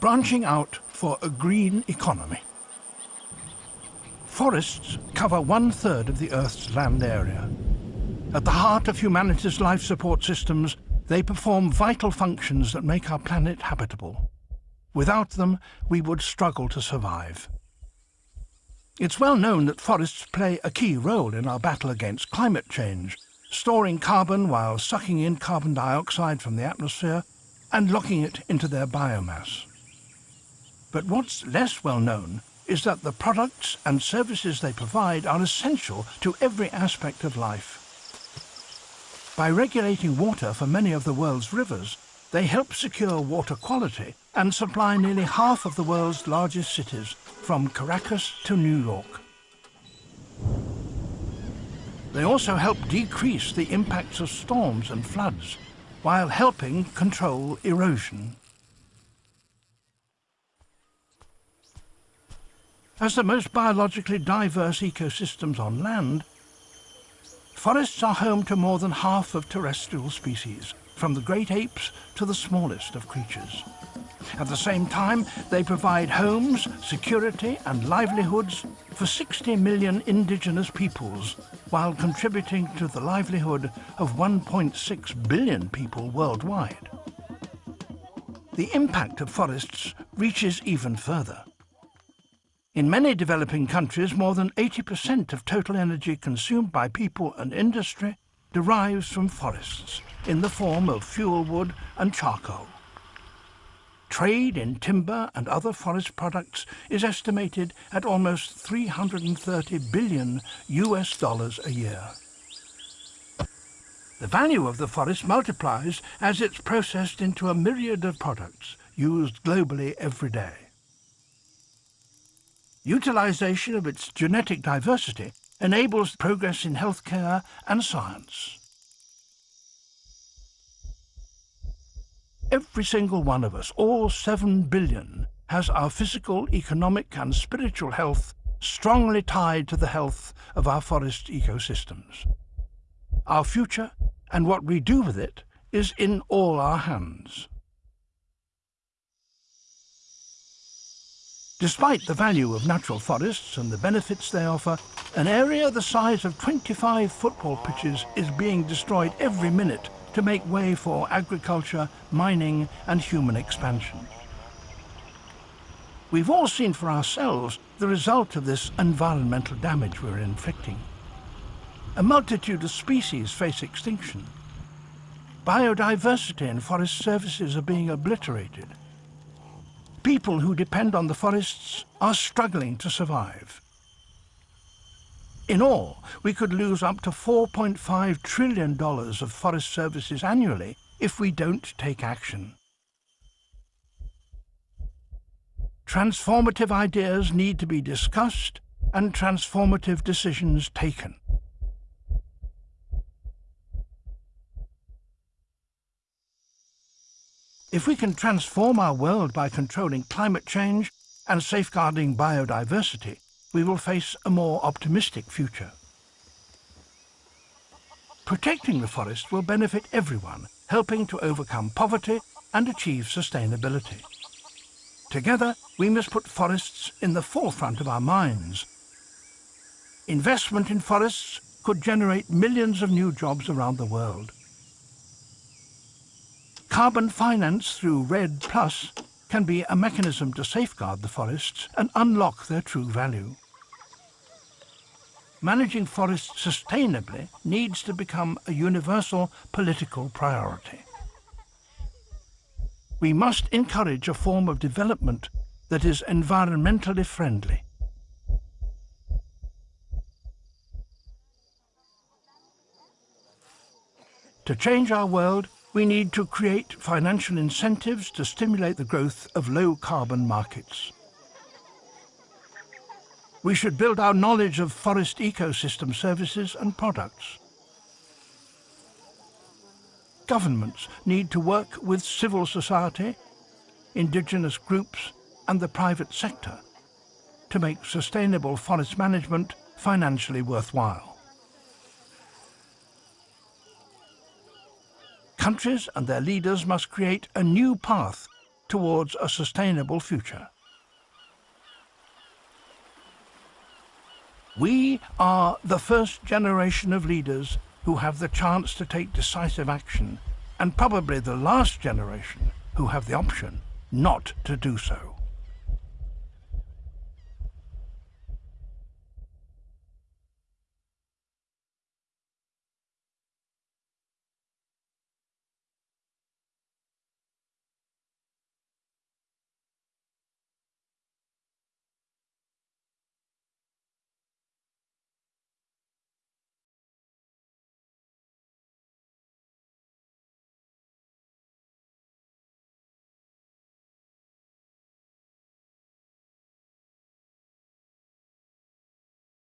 branching out for a green economy. Forests cover one-third of the Earth's land area. At the heart of humanity's life support systems, they perform vital functions that make our planet habitable. Without them, we would struggle to survive. It's well known that forests play a key role in our battle against climate change, storing carbon while sucking in carbon dioxide from the atmosphere and locking it into their biomass. But what's less well known is that the products and services they provide are essential to every aspect of life. By regulating water for many of the world's rivers, they help secure water quality and supply nearly half of the world's largest cities, from Caracas to New York. They also help decrease the impacts of storms and floods, while helping control erosion. As the most biologically diverse ecosystems on land, forests are home to more than half of terrestrial species, from the great apes to the smallest of creatures. At the same time, they provide homes, security and livelihoods for 60 million indigenous peoples, while contributing to the livelihood of 1.6 billion people worldwide. The impact of forests reaches even further. In many developing countries, more than 80% of total energy consumed by people and industry derives from forests in the form of fuel wood and charcoal. Trade in timber and other forest products is estimated at almost 330 billion US dollars a year. The value of the forest multiplies as it's processed into a myriad of products used globally every day. Utilisation of its genetic diversity enables progress in healthcare and science. Every single one of us, all seven billion, has our physical, economic and spiritual health strongly tied to the health of our forest ecosystems. Our future and what we do with it is in all our hands. Despite the value of natural forests and the benefits they offer, an area the size of 25 football pitches is being destroyed every minute to make way for agriculture, mining and human expansion. We've all seen for ourselves the result of this environmental damage we're inflicting. A multitude of species face extinction. Biodiversity and forest services are being obliterated people who depend on the forests are struggling to survive. In all, we could lose up to $4.5 trillion of forest services annually if we don't take action. Transformative ideas need to be discussed and transformative decisions taken. If we can transform our world by controlling climate change and safeguarding biodiversity, we will face a more optimistic future. Protecting the forest will benefit everyone, helping to overcome poverty and achieve sustainability. Together, we must put forests in the forefront of our minds. Investment in forests could generate millions of new jobs around the world. Carbon finance through REDD Plus can be a mechanism to safeguard the forests and unlock their true value. Managing forests sustainably needs to become a universal political priority. We must encourage a form of development that is environmentally friendly. To change our world, we need to create financial incentives to stimulate the growth of low-carbon markets. We should build our knowledge of forest ecosystem services and products. Governments need to work with civil society, indigenous groups and the private sector to make sustainable forest management financially worthwhile. Countries and their leaders must create a new path towards a sustainable future. We are the first generation of leaders who have the chance to take decisive action, and probably the last generation who have the option not to do so.